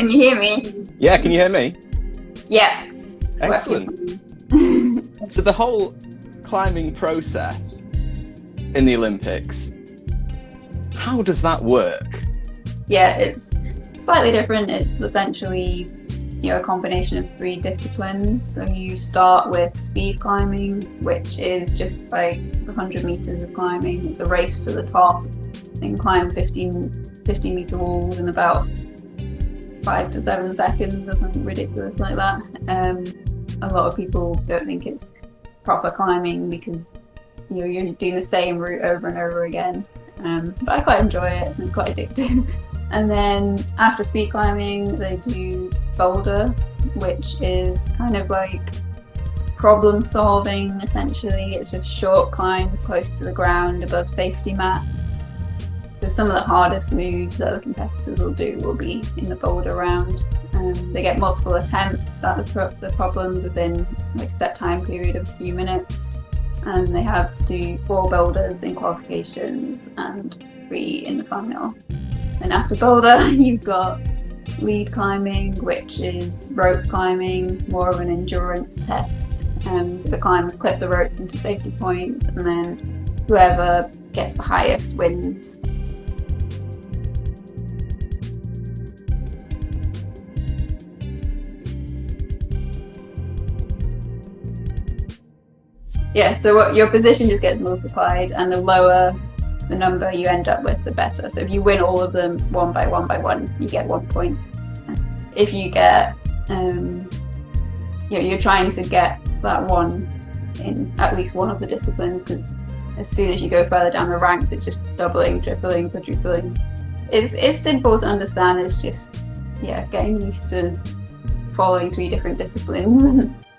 Can you hear me? Yeah, can you hear me? Yeah. Excellent. so the whole climbing process in the Olympics, how does that work? Yeah, it's slightly different. It's essentially you know a combination of three disciplines. So you start with speed climbing, which is just like 100 meters of climbing. It's a race to the top. and climb 15, 15 meter walls in about five to seven seconds or something ridiculous like that. Um, a lot of people don't think it's proper climbing because you know you're doing the same route over and over again. Um, but I quite enjoy it. It's quite addictive. and then after speed climbing, they do boulder, which is kind of like problem solving essentially. It's just short climbs close to the ground above safety mats so some of the hardest moves that the competitors will do will be in the boulder round. Um, they get multiple attempts at the, pro the problems within like set time period of a few minutes, and they have to do four boulders in qualifications and three in the final. And after boulder, you've got lead climbing, which is rope climbing, more of an endurance test. Um, so the climbers clip the ropes into safety points, and then whoever gets the highest wins. Yeah, so what, your position just gets multiplied, and the lower the number you end up with, the better. So if you win all of them one by one by one, you get one point. If you get, um, you know, you're trying to get that one in at least one of the disciplines, because as soon as you go further down the ranks, it's just doubling, tripling, quadrupling. It's it's simple to understand. It's just yeah, getting used to following three different disciplines